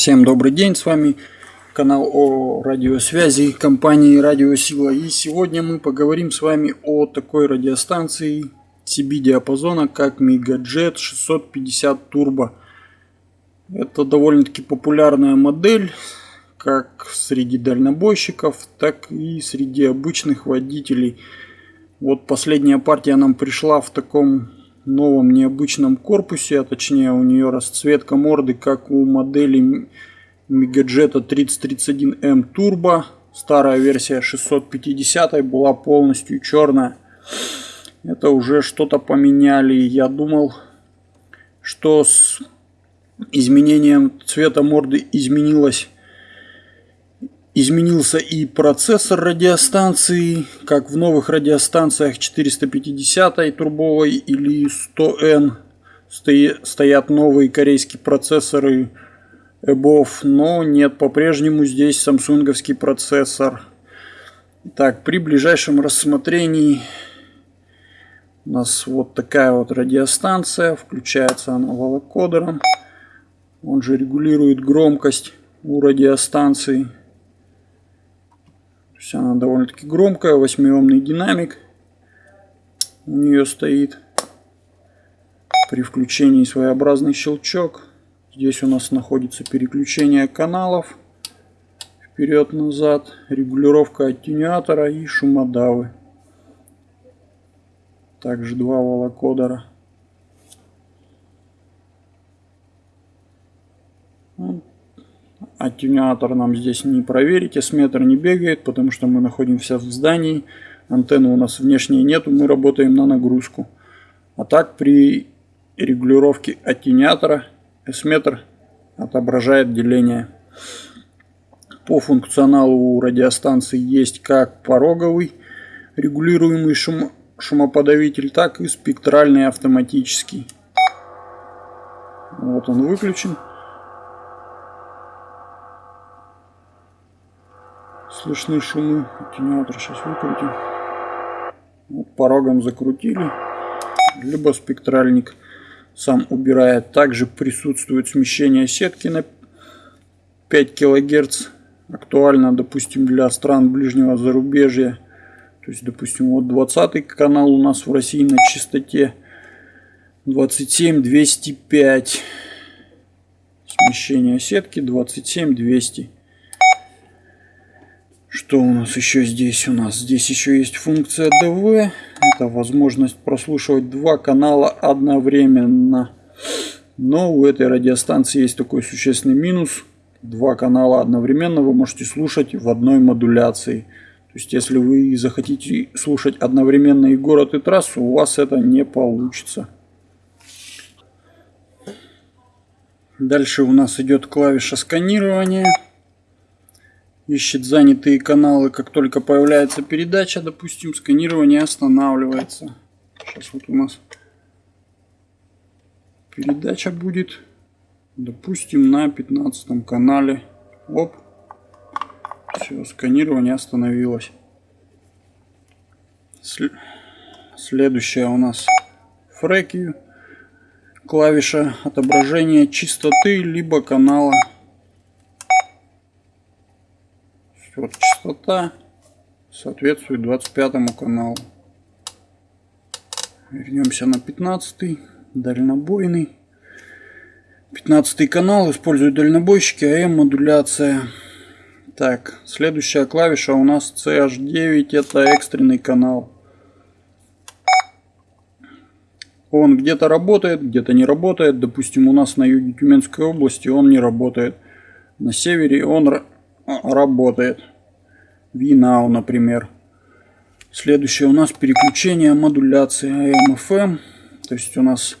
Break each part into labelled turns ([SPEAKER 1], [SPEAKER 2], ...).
[SPEAKER 1] Всем добрый день, с вами канал о радиосвязи компании Радиосила. И сегодня мы поговорим с вами о такой радиостанции CB диапазона, как Megajet 650 Turbo. Это довольно-таки популярная модель, как среди дальнобойщиков, так и среди обычных водителей. Вот последняя партия нам пришла в таком новом необычном корпусе, а точнее у нее расцветка морды, как у модели Megajet 3031M Turbo. Старая версия 650 была полностью черная. Это уже что-то поменяли. Я думал, что с изменением цвета морды изменилось Изменился и процессор радиостанции, как в новых радиостанциях 450 турбовой или 100N стоят новые корейские процессоры EBOV, но нет, по-прежнему здесь самсунговский процессор. Так, при ближайшем рассмотрении у нас вот такая вот радиостанция, включается она волокодером. Он же регулирует громкость у радиостанции. То есть она довольно-таки громкая, восьмиомный динамик у нее стоит. При включении своеобразный щелчок. Здесь у нас находится переключение каналов вперед-назад, регулировка аттенюатора и шумодавы. Также два волокодера. Аттенюатор нам здесь не проверить, S-метр не бегает, потому что мы находимся в здании. Антенны у нас внешней нету, мы работаем на нагрузку. А так при регулировке аттенюатора S-метр отображает деление. По функционалу у радиостанции есть как пороговый регулируемый шум, шумоподавитель, так и спектральный автоматический. Вот он выключен. Слышны шумы. Аттенюатор сейчас выкрутим. Вот порогом закрутили. Либо спектральник сам убирает. Также присутствует смещение сетки на 5 кГц. Актуально, допустим, для стран ближнего зарубежья. То есть, допустим, вот 20 канал у нас в России на частоте 27 205. Смещение сетки 27 200. Что у нас еще здесь? У нас здесь еще есть функция DV. Это возможность прослушивать два канала одновременно. Но у этой радиостанции есть такой существенный минус. Два канала одновременно вы можете слушать в одной модуляции. То есть, если вы захотите слушать одновременно и город, и трассу, у вас это не получится. Дальше у нас идет клавиша сканирования ищет занятые каналы, как только появляется передача, допустим, сканирование останавливается. Сейчас вот у нас передача будет, допустим, на 15 канале. Оп. Все, сканирование остановилось. Следующая у нас фреки. Клавиша отображения частоты либо канала. Вот частота соответствует 25 каналу. Вернемся на 15 дальнобойный. 15 канал используют дальнобойщики, АМ модуляция. Так, следующая клавиша у нас CH9, это экстренный канал. Он где-то работает, где-то не работает. Допустим, у нас на юге Тюменской области он не работает. На севере он работает. VNOW, например. Следующее у нас переключение модуляции AM-FM. То есть у нас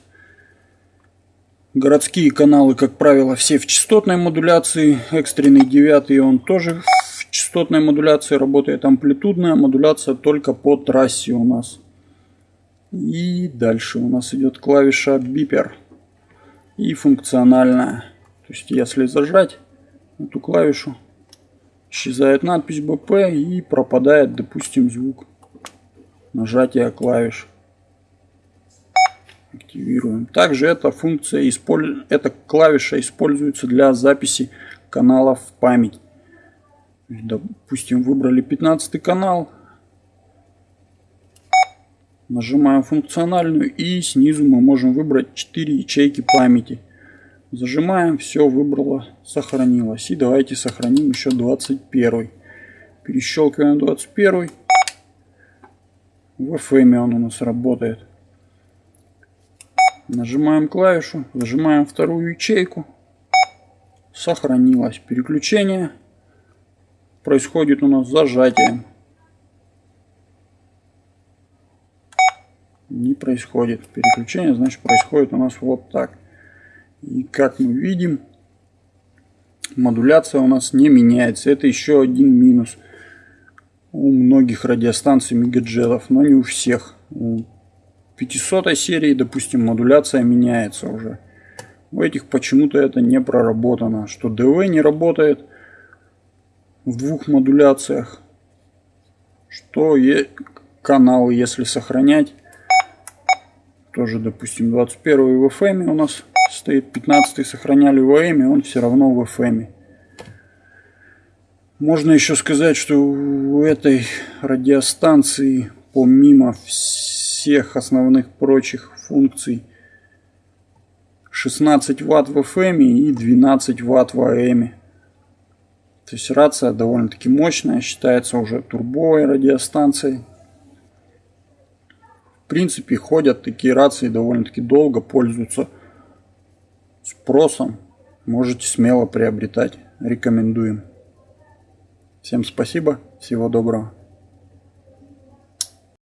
[SPEAKER 1] городские каналы, как правило, все в частотной модуляции. Экстренный девятый он тоже в частотной модуляции работает. Амплитудная модуляция только по трассе у нас. И дальше у нас идет клавиша бипер. И функциональная. То есть если зажать эту клавишу, исчезает надпись BP и пропадает, допустим, звук нажатия клавиш. активируем. Также эта функция, эта клавиша используется для записи каналов в память. Допустим, выбрали 15 канал. Нажимаем функциональную и снизу мы можем выбрать 4 ячейки памяти. Зажимаем, все выбрало, сохранилось. И давайте сохраним еще 21. Перещелкиваем 21. В FM он у нас работает. Нажимаем клавишу, зажимаем вторую ячейку. Сохранилось. Переключение происходит у нас зажатием. Не происходит переключение, значит происходит у нас вот так. И как мы видим, модуляция у нас не меняется. Это еще один минус у многих радиостанций мегаджетов, но не у всех. У 500 серии, допустим, модуляция меняется уже. У этих почему-то это не проработано. Что ДВ не работает в двух модуляциях. Что канал, если сохранять, тоже, допустим, 21 в FM у нас стоит 15 сохраняли в AM, он все равно в FM. Можно еще сказать, что у этой радиостанции, помимо всех основных прочих функций, 16 ватт в FM и 12 ватт в AM. То есть рация довольно-таки мощная, считается уже турбовой радиостанцией. В принципе, ходят такие рации довольно-таки долго, пользуются спросом. Можете смело приобретать. Рекомендуем. Всем спасибо. Всего доброго.